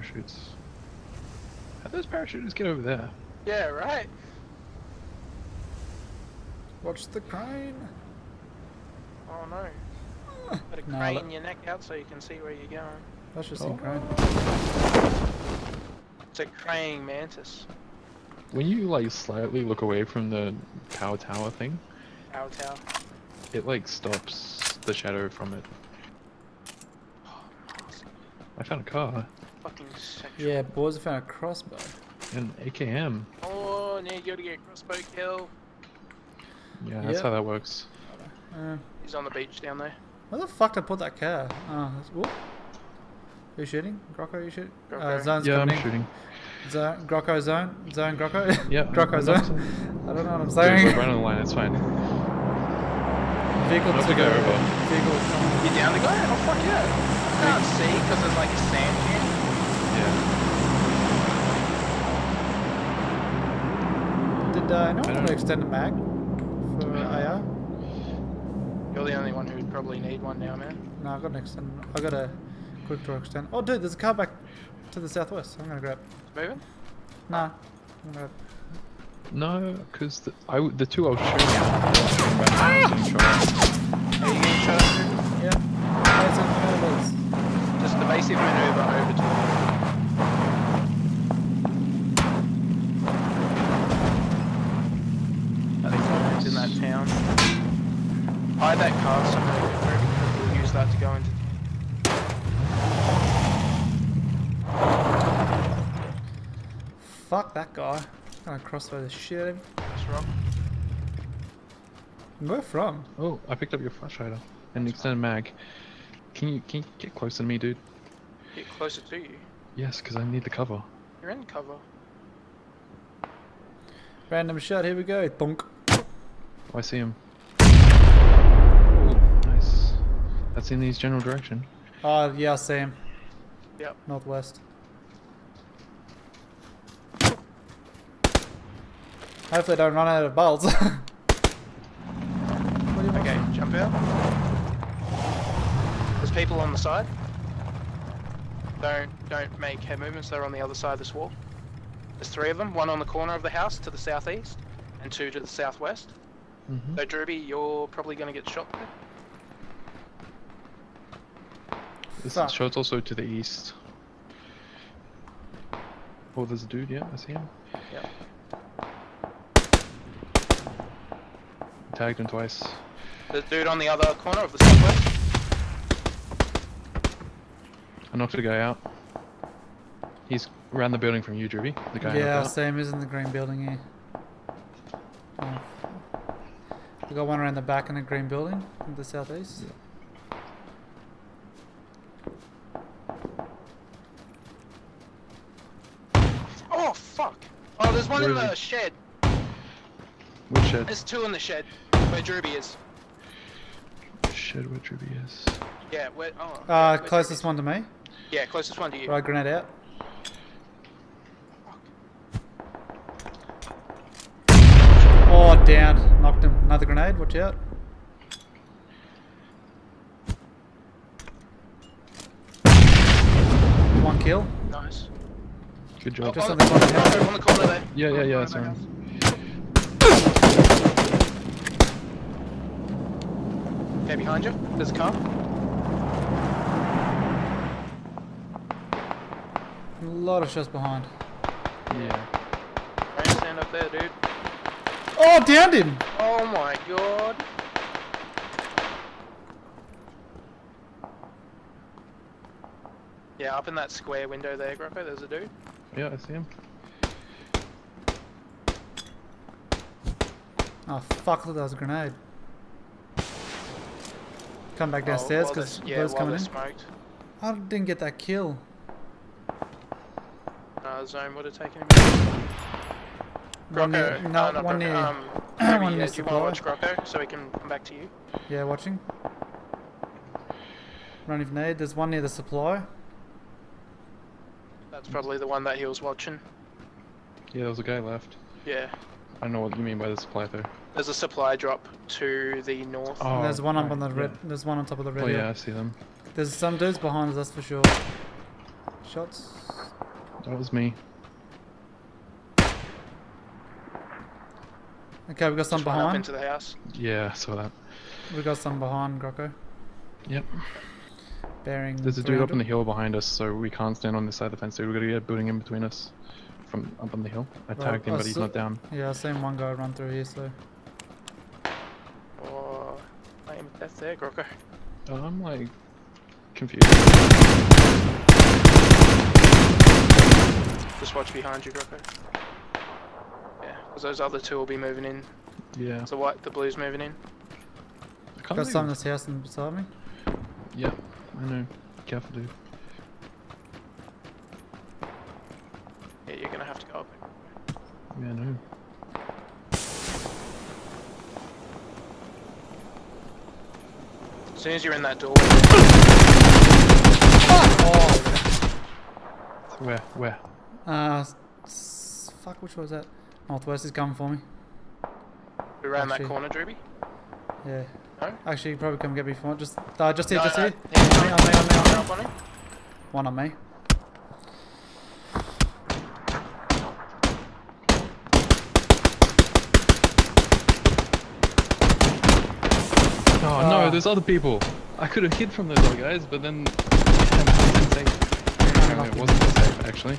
parachutes. How'd those parachuters get over there? Yeah, right. Watch the crane. Oh no. Put a No, crane that- your neck out so you can see where you're going. That's just Oh. crane. It's a praying mantis. When you like slightly look away from the power tower thing, Power tower. it like stops the shadow from it. Oh, I found a car, Fucking sexual. Yeah, boys, I found a crossbow. an AKM. Oh, now you gotta get a crossbow kill. Yeah, that's Yep. how that works. Uh, He's on the beach down there. where the fuck did I put that car? Oh, that's, whoop. Who's shooting? Grocko, you shoot? Uh, zone's yeah, I'm coming in. shooting. Zone, Grocko zone? Zone Grocko? Yeah, Grocko I'm zone? not- I don't know what I'm saying. Dude, saying. we're running the line, it's fine. Vehicle Not to to go the over. vehicle. You down the guy? Oh fuck yeah. I can't see because there's like a sand dune. Yeah. Did uh, anyone I want don't- to extend the mag for AR? You're the only one who would probably need one now, man. No, I got an extend. I got a quick draw extend. Oh, dude, there's a car back to the southwest. I'm gonna grab. It's moving? Nah. I'm gonna No, because the, I w- the two I was shooting at. Ah! I was getting shot at. Are you getting shot at? Yeah. There's a maneuvers. Just evasive maneuver over to I think someone's in that town. Hide that car somewhere. We'll use that to go into Fuck that guy. I'm gonna crossbow the shit out of him. this rock. Where from? Oh, I picked up your flash hider and extended mag. Can you can you get closer to me, dude? Get closer to you. Yes, because I need the cover. You're in cover. Random shot. Here we go. Thunk. Oh, I see him. That's in his general direction. Oh yeah, same. Yep. Northwest. Hopefully, don't run out of bolts. What do you want? Okay, jump out. There's people on the side. Don't don't make head movements. They're on the other side of this wall. There's three of them. One on the corner of the house to the southeast, and two to the southwest. Mm-hmm. So Druby, you're probably going to get shot there. This Fuck. show's also to the east. Oh, there's a dude. Yeah, I see him. Yep. Tagged him twice. The dude on the other corner of the southwest. I knocked the guy out. He's around the building from you, Druby. The guy. Yeah, same as in the green building here. Oh. We got one around the back in the green building in the southeast. Oh fuck! Oh, there's one Where in the he? shed. Which shed? There's two in the shed where Druby is. Shed where Druby is. Yeah, where? Oh. Uh, where closest Druby one to me. Yeah, closest one to you. Right, grenade out. Oh, down. Knocked him. Another grenade. Watch out. One kill. Nice. Good Oh, job. Just on, on the corner the on the corner there. Yeah, yeah, yeah, corner that's of the right. house. Okay, behind you. There's a car. A lot of shots behind. Yeah. Don't stand up there, dude. Oh, downed him. Oh my god. Yeah, up in that square window there, Grappo, there's a dude. Yeah, I see him. Oh, fuck. I that was a grenade. Come back Oh, downstairs while because they're- yeah, Blue's while coming in. smoked. I didn't get that kill. Uh, zone would have taken him. One near, no, uh, not one Grocko, near, um, one near yeah, do you want to supply. watch Grocko so we can come back to you? Yeah, watching. Running grenade. There's one near the supply. That's probably the one that he was watching. Yeah, there was a guy left. Yeah. I don't know what you mean by the supply though. There's a supply drop to the north. Oh, and there's one up right, on the red. yeah. There's one on top of the red. Oh yeah, I see them. There's some dudes behind us, that's for sure. Shots. That was me. Okay, we got some Just up behind. into the house. Yeah, I saw that. We got some behind Grocko. Yep. Bearing. There's a dude up on the hill behind us, so we can't stand on this side of the fence. So we've got to get a building in between us from up on the hill. I Right, tagged him, I but he's not down. Yeah, I seen one guy run through here, so. Oh, or aim at death there, Grocko. I'm like confused. Just watch behind you, Grocko. Yeah, because those other two will be moving in. Yeah. So white, the blue's moving in. Got believe- some in this house and beside me. Yeah, I know. Careful, dude. Yeah, you're gonna have to go up. Yeah, I know. As soon as you're in that doorway, Where? Where? Uh, fuck, which was that? Northwest is coming for me. around that Actually- corner, Drewby. Yeah. No? Actually, you probably come get me for Just, uh, just here, No, just no, here. yeah, On me, on me, on me, on me. On him. One on me. Oh Ah. no, there's other people. I could have hid from those other guys, but then it wasn't safe. No, it wasn't safe actually.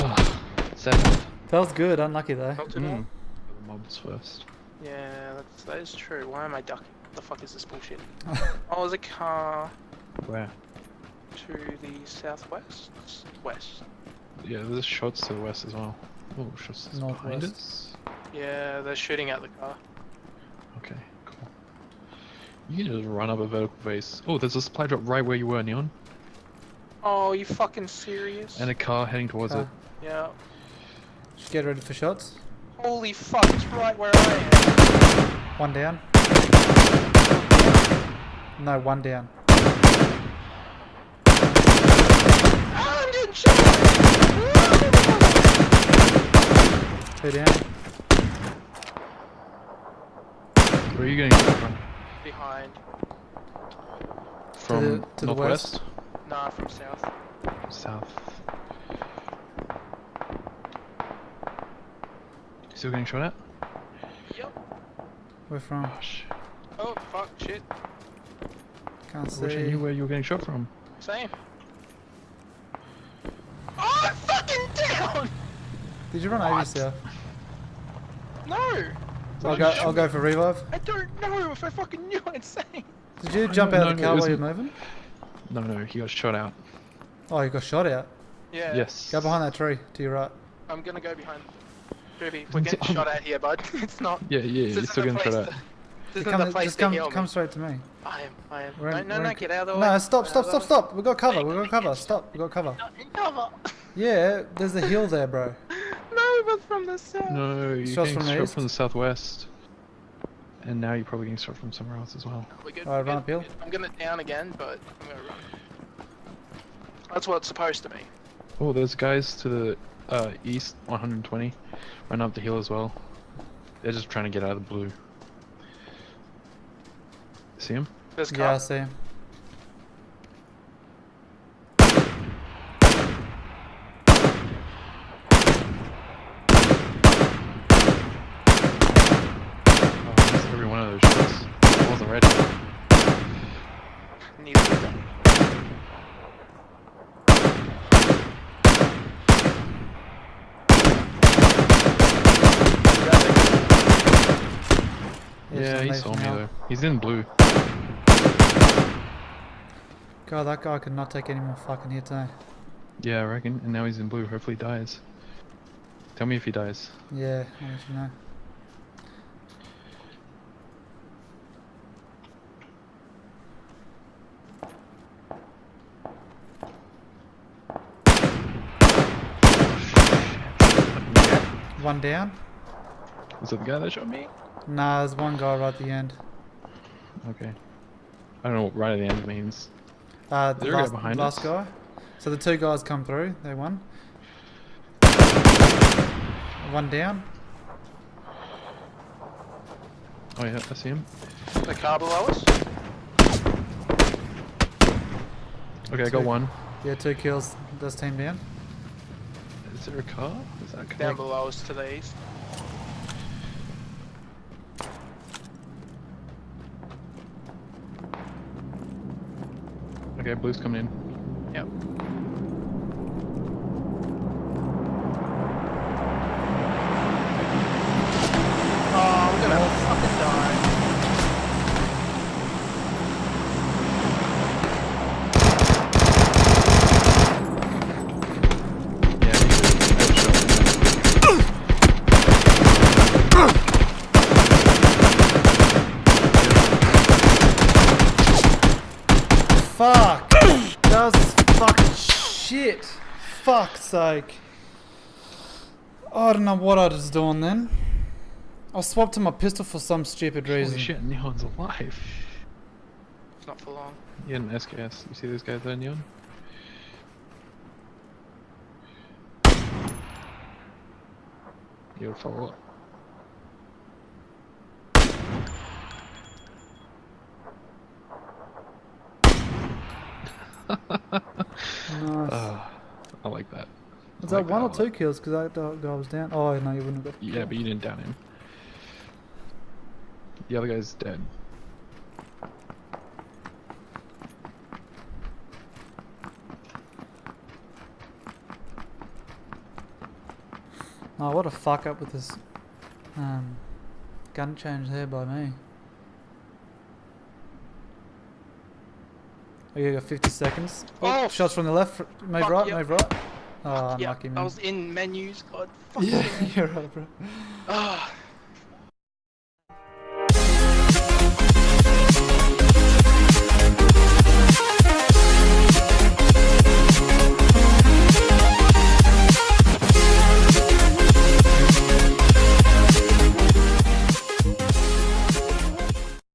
Oh, sad. That was good. Unlucky though. Not too Mm. The mobs first. Yeah, that's, that is true. Why am I ducking? What the fuck is this bullshit? oh, there's a car Where? to the southwest? West. Yeah, there's shots to the west as well. Oh, shots behind us. Yeah, they're shooting at the car. Okay, cool. You can just run up a vertical face. Oh, there's a supply drop right where you were, Neon, Oh, you fucking serious? and a car heading towards Car. it. yeah. Just get ready for shots. Holy fuck, it's right where I am. One down. No, one down. I'm getting shot! Two down. Where are you getting shot from? Behind. From the- to the northwest, Nah, from south. south. Still getting shot at? Yep. We're from. Oh! Oh, fuck, shit. Can't I wish I see. knew where you were getting shot from. Same. Oh, I'm fucking down! Did you run over What? yourself? No! I'll go. I'll go for revive. I don't know if I fucking knew what I'd say. Did you jump don't out of the know, car while you're was- moving? No, no, he got shot out. Oh, you got shot out. Yeah. Yes. Go behind that tree to your right. I'm gonna go behind. Ruby, we're getting shot at here, bud. It's not. Yeah, yeah, this you're isn't still the getting shot at. This Come, isn't the place just come, heal come straight to me. I am, I am. We're no, in- no, no, get out of the way. No, stop, stop, stop, the way. stop. We got cover. We got cover. Stop. We got cover. Cover. Yeah, there's a hill there, bro. no, but from the south. No, you're Shots getting from the shot east? from the southwest. And now you're probably getting shot from somewhere else as well. We're good. Alright, run good, uphill. I'm gonna down again, but I'm gonna run. That's what it's supposed to be. Oh, there's guys to the uh, east, 120, run up the hill as well. They're just trying to get out of the blue. See him? There's Yeah, I see him. Oh, I missed every one of those shots. I wasn't ready. Neither of them. Yeah, he saw me though. He's in blue. God, that guy could not take any more fucking hits, eh? Yeah, I reckon. And now he's in blue. Hopefully he dies. Tell me if he dies. Yeah, I'll let you know. One down. Was that the guy that shot me? Nah, there's one guy right at the end. Okay. I don't know what right at the end means. Uh, Is the there a guy last, behind last us? guy. So the two guys come through. They won. One down. Oh yeah, I see him. The car below us. Okay, I got one. Yeah, two kills. Does team down? Is there a car? Is that a car? Down below us to the east. Okay, blue's coming in. Yep. Oh, we're gonna fucking die. Yeah, Fuck! That was fucking shit. Fuck's sake. I don't know what I was doing then. I swapped to my pistol for some stupid reason. Holy shit, Neon's alive. It's not for long. Yeah, an SKS. You see those guys there, Neon? You gotta follow up. Nice. Ah, I like that. Was I that like one a or lot. two kills? Because that dog guy was down. Oh no, you wouldn't have got. Yeah, but you didn't down him. The other guy's dead. Oh, what a fuck up with this um, gun change there by me. Oh, you got 50 seconds. Oh, shots from the left, fr- move fuck, right, yep. move right. Oh, yeah, I was in menus. God, fuck yeah, yeah. you're right, bro. Ah,